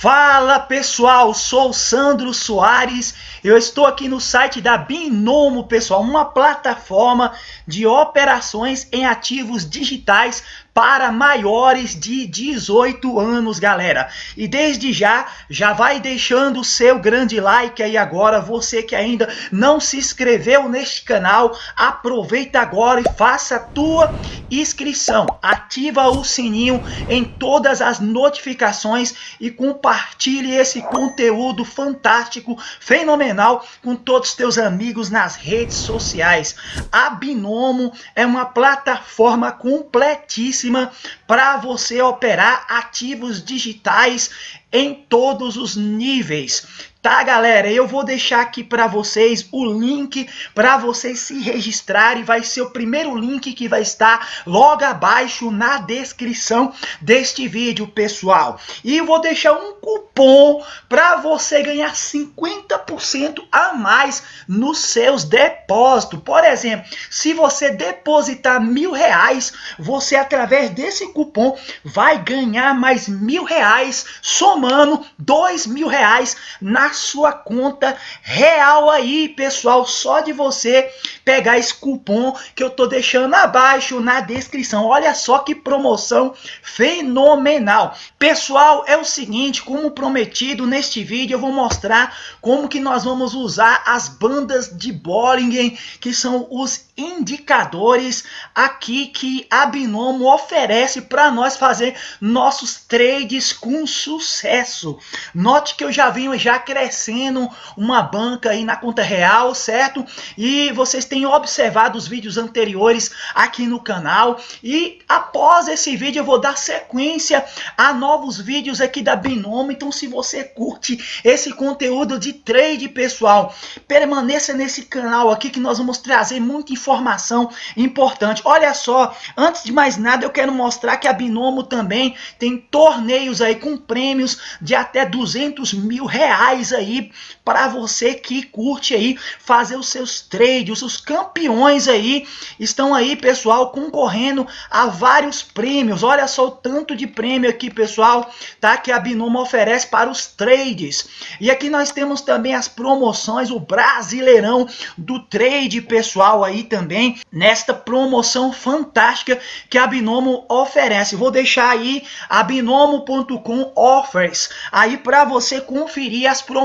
Fala pessoal, sou Sandro Soares, eu estou aqui no site da Binomo pessoal, uma plataforma de operações em ativos digitais para maiores de 18 anos, galera. E desde já, já vai deixando o seu grande like aí agora, você que ainda não se inscreveu neste canal, aproveita agora e faça a tua inscrição. Ativa o sininho em todas as notificações e compartilhe esse conteúdo fantástico, fenomenal com todos os teus amigos nas redes sociais. A Binomo é uma plataforma completíssima para você operar ativos digitais em todos os níveis. Tá, galera? Eu vou deixar aqui para vocês o link para vocês se registrarem. Vai ser o primeiro link que vai estar logo abaixo na descrição deste vídeo, pessoal. E vou deixar um cupom para você ganhar 50% a mais nos seus depósitos. Por exemplo, se você depositar mil reais, você através desse cupom vai ganhar mais mil reais, somando dois mil reais na sua conta real aí, pessoal, só de você pegar esse cupom que eu tô deixando abaixo na descrição. Olha só que promoção fenomenal. Pessoal, é o seguinte, como prometido neste vídeo, eu vou mostrar como que nós vamos usar as bandas de Bollinger, que são os indicadores aqui que a Binomo oferece para nós fazer nossos trades com sucesso. Note que eu já venho já uma banca aí na conta real, certo? E vocês têm observado os vídeos anteriores aqui no canal e após esse vídeo eu vou dar sequência a novos vídeos aqui da Binomo. Então se você curte esse conteúdo de trade pessoal, permaneça nesse canal aqui que nós vamos trazer muita informação importante. Olha só, antes de mais nada, eu quero mostrar que a Binomo também tem torneios aí com prêmios de até 200 mil reais aí para você que curte aí fazer os seus trades. Os campeões aí estão aí, pessoal, concorrendo a vários prêmios. Olha só o tanto de prêmio aqui, pessoal, tá? Que a Binomo oferece para os trades. E aqui nós temos também as promoções, o Brasileirão do Trade, pessoal, aí também nesta promoção fantástica que a Binomo oferece. Vou deixar aí a binomo.com offers aí para você conferir as promoções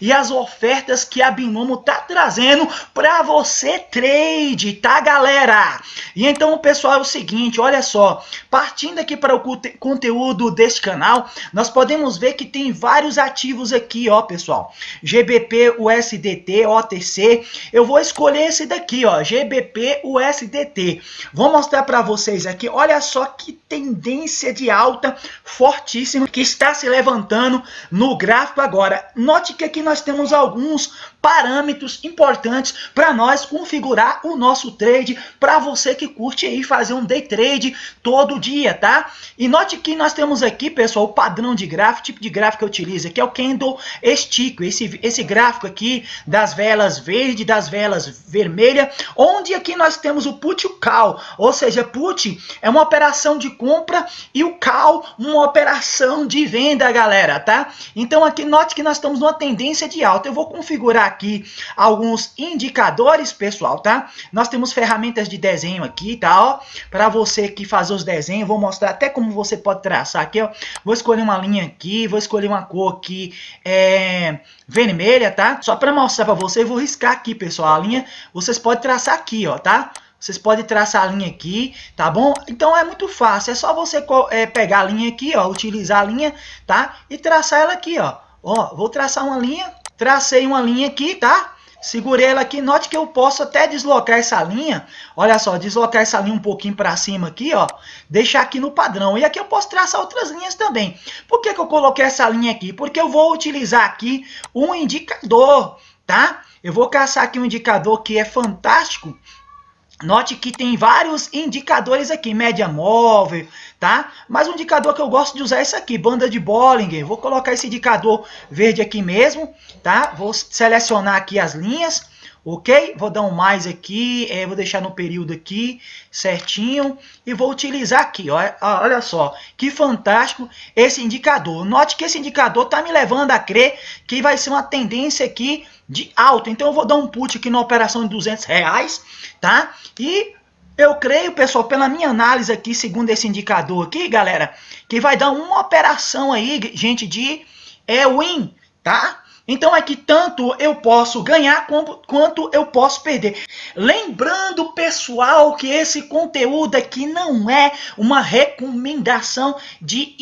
e as ofertas que a Binomo tá trazendo para você trade, tá galera? E então pessoal é o seguinte, olha só, partindo aqui para o conteúdo deste canal, nós podemos ver que tem vários ativos aqui, ó pessoal, GBP, USDT, OTC, eu vou escolher esse daqui, ó, GBP USDT. Vou mostrar para vocês aqui, olha só que tendência de alta fortíssima que está se levantando no gráfico agora. Note que aqui nós temos alguns parâmetros importantes para nós configurar o nosso trade para você que curte aí fazer um day trade todo dia, tá? E note que nós temos aqui, pessoal, o padrão de gráfico, tipo de gráfico que eu utilizo aqui é o candle stick, esse, esse gráfico aqui das velas verde, das velas vermelha, onde aqui nós temos o put e o call, ou seja, put é uma operação de compra e o call uma operação de venda, galera, tá? Então aqui note que nós estamos numa tendência de alta. Eu vou configurar aqui alguns indicadores, pessoal, tá? Nós temos ferramentas de desenho aqui, tá? Para você que fazer os desenhos, vou mostrar até como você pode traçar aqui, ó. Vou escolher uma linha aqui, vou escolher uma cor aqui, é, vermelha, tá? Só para mostrar para você, vou riscar aqui, pessoal, a linha. Vocês podem traçar aqui, ó, tá? Vocês podem traçar a linha aqui, tá bom? Então é muito fácil, é só você é, pegar a linha aqui, ó, utilizar a linha, tá? E traçar ela aqui, ó. Ó, vou traçar uma linha, Tracei uma linha aqui, tá? Segurei ela aqui. Note que eu posso até deslocar essa linha. Olha só, deslocar essa linha um pouquinho para cima aqui, ó. Deixar aqui no padrão. E aqui eu posso traçar outras linhas também. Por que, que eu coloquei essa linha aqui? Porque eu vou utilizar aqui um indicador, tá? Eu vou caçar aqui um indicador que é fantástico Note que tem vários indicadores aqui, média móvel, tá? Mas o indicador que eu gosto de usar é esse aqui, banda de Bollinger. Vou colocar esse indicador verde aqui mesmo, tá? Vou selecionar aqui as linhas, ok? Vou dar um mais aqui, é, vou deixar no período aqui, certinho, e vou utilizar aqui, ó, olha só, que fantástico esse indicador. Note que esse indicador está me levando a crer que vai ser uma tendência aqui de alta. Então eu vou dar um put aqui na operação de 200 reais, tá? E eu creio, pessoal, pela minha análise aqui, segundo esse indicador aqui, galera, que vai dar uma operação aí, gente, de é, win, tá? Então é que tanto eu posso ganhar quanto eu posso perder. Lembrando, pessoal, que esse conteúdo aqui não é uma recomendação de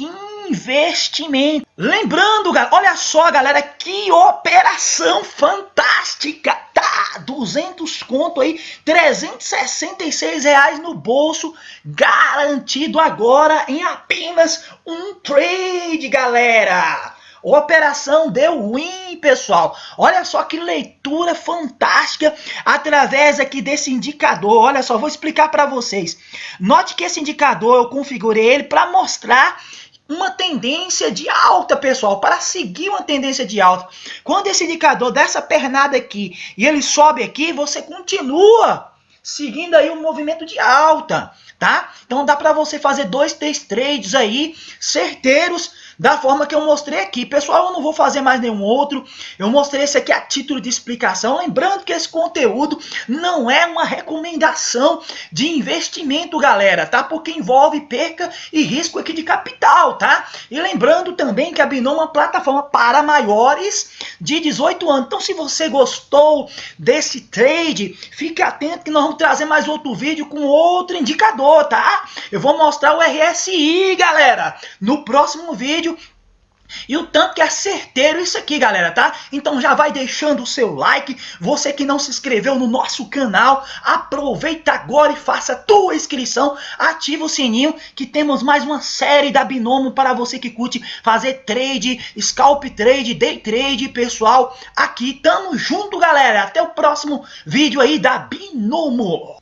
investimento. Lembrando, olha só, galera, que operação fantástica, tá? 200 conto aí, 366 reais no bolso, garantido agora em apenas um trade, galera. Operação deu win, pessoal. Olha só que leitura fantástica através aqui desse indicador. Olha só, vou explicar para vocês. Note que esse indicador eu configurei ele para mostrar uma tendência de alta, pessoal, para seguir uma tendência de alta. Quando esse indicador dessa pernada aqui e ele sobe aqui, você continua seguindo aí o um movimento de alta, tá? Então dá para você fazer dois, três trades aí certeiros da forma que eu mostrei aqui. Pessoal, eu não vou fazer mais nenhum outro. Eu mostrei esse aqui a título de explicação. Lembrando que esse conteúdo não é uma recomendação de investimento, galera, tá? Porque envolve perca e risco aqui de capital, tá? E lembrando também que a Binom é uma plataforma para maiores de 18 anos. Então, se você gostou desse trade, fique atento que nós vamos trazer mais outro vídeo com outro indicador, tá? Eu vou mostrar o RSI, galera, no próximo vídeo. E o tanto que é certeiro isso aqui, galera, tá? Então já vai deixando o seu like. Você que não se inscreveu no nosso canal, aproveita agora e faça a tua inscrição. Ativa o sininho que temos mais uma série da Binomo para você que curte fazer trade, scalp trade, day trade, pessoal. Aqui tamo junto, galera. Até o próximo vídeo aí da Binomo.